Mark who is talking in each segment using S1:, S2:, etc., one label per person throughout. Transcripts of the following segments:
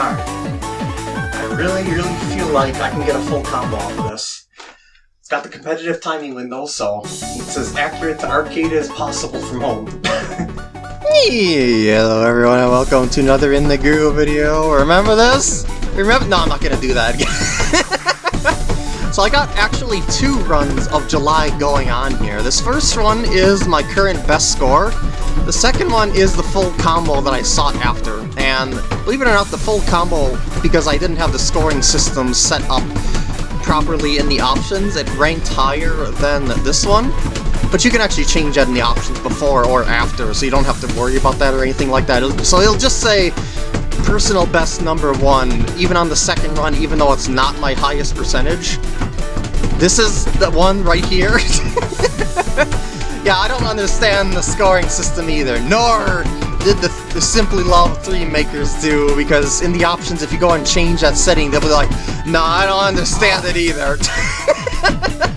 S1: Alright. I really, really feel like I can get a full combo off of this. It's got the competitive timing window, so it's as accurate to arcade as possible from home.
S2: hey, hello everyone and welcome to another In The Groove video. Remember this? Remember? No, I'm not gonna do that again. so I got actually two runs of July going on here. This first one is my current best score. The second one is the full combo that I sought after, and believe it or not, the full combo, because I didn't have the scoring system set up properly in the options, it ranked higher than this one. But you can actually change that in the options before or after, so you don't have to worry about that or anything like that. So it'll just say personal best number one, even on the second run, even though it's not my highest percentage. This is the one right here. yeah, I don't understand the scoring system either, nor did the, the Simply Love 3 makers do, because in the options, if you go and change that setting, they'll be like, nah, I don't understand it either.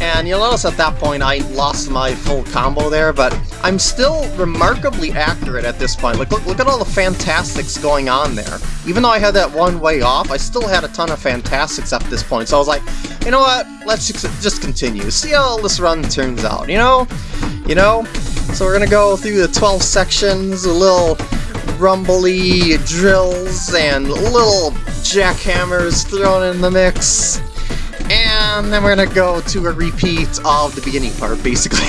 S2: and you'll notice at that point I lost my full combo there, but I'm still remarkably accurate at this point. Like, look, look at all the fantastics going on there. Even though I had that one way off, I still had a ton of fantastics at this point, so I was like, you know what, let's just continue, see how this run turns out, you know? You know? So we're gonna go through the 12 sections, a little rumbly drills, and little jackhammers thrown in the mix. And then we're gonna go to a repeat of the beginning part, basically.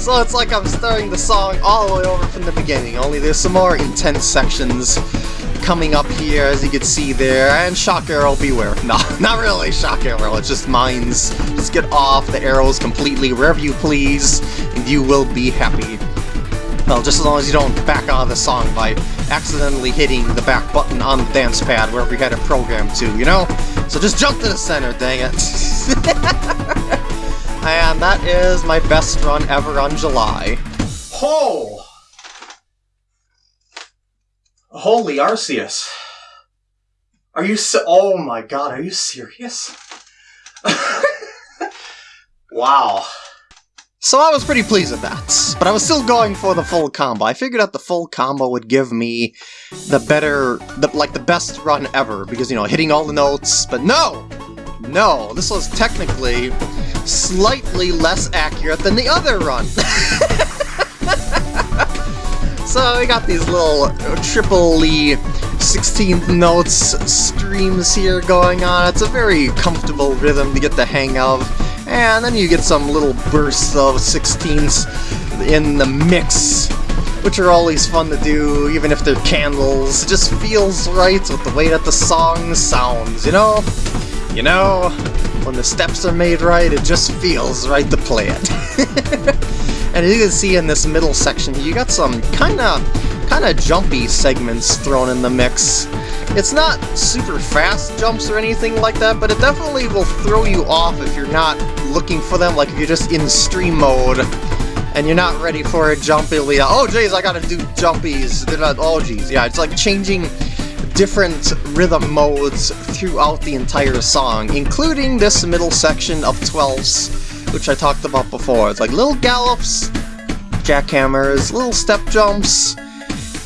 S2: so it's like I'm starting the song all the way over from the beginning, only there's some more intense sections coming up here, as you can see there, and Shock Arrow Beware. No, not really Shock Arrow, it's just mines. Just get off the arrows completely wherever you please, and you will be happy. Well, just as long as you don't back out of the song by accidentally hitting the back button on the dance pad wherever you had it programmed to, you know? So just jump to the center, dang it. and that is my best run ever on July.
S1: Ho! Holy Arceus. Are you so- Oh my god, are you serious? wow.
S2: So I was pretty pleased with that, but I was still going for the full combo. I figured out the full combo would give me the better, the, like the best run ever, because, you know, hitting all the notes, but no! No, this was technically slightly less accurate than the other run. So we got these little triple 16th notes streams here going on. It's a very comfortable rhythm to get the hang of. And then you get some little bursts of 16ths in the mix, which are always fun to do, even if they're candles. It just feels right with the way that the song sounds, you know? You know, when the steps are made right, it just feels right to play it. And as you can see in this middle section, you got some kind of kind of jumpy segments thrown in the mix. It's not super fast jumps or anything like that, but it definitely will throw you off if you're not looking for them, like if you're just in stream mode and you're not ready for a jump, it'll be like, oh jeez, I gotta do jumpies. They're not, oh jeez, yeah, it's like changing different rhythm modes throughout the entire song, including this middle section of 12s which I talked about before. It's like little gallops, jackhammers, little step jumps,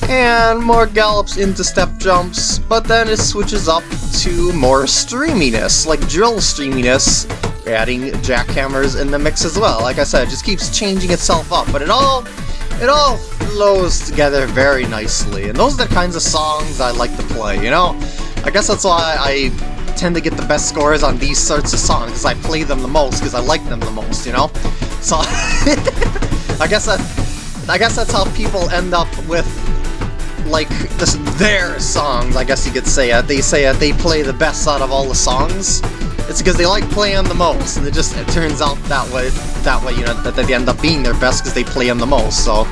S2: and more gallops into step jumps, but then it switches up to more streaminess, like drill streaminess, adding jackhammers in the mix as well. Like I said, it just keeps changing itself up, but it all it all flows together very nicely, and those are the kinds of songs I like to play, you know? I guess that's why I tend to get the best scores on these sorts of songs, because I play them the most, because I like them the most, you know? So, I guess that, I guess that's how people end up with, like, this, their songs, I guess you could say it. They say it, they play the best out of all the songs. It's because they like playing the most, and it just it turns out that way, that way, you know, that they end up being their best because they play them the most, so,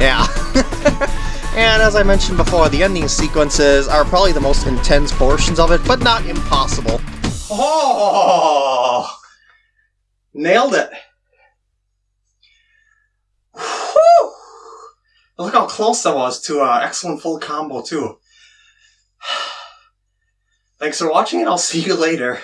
S2: yeah. And as I mentioned before, the ending sequences are probably the most intense portions of it, but not impossible.
S1: Oh! Nailed it! Whew! Look how close that was to an excellent full combo, too. Thanks for watching, and I'll see you later.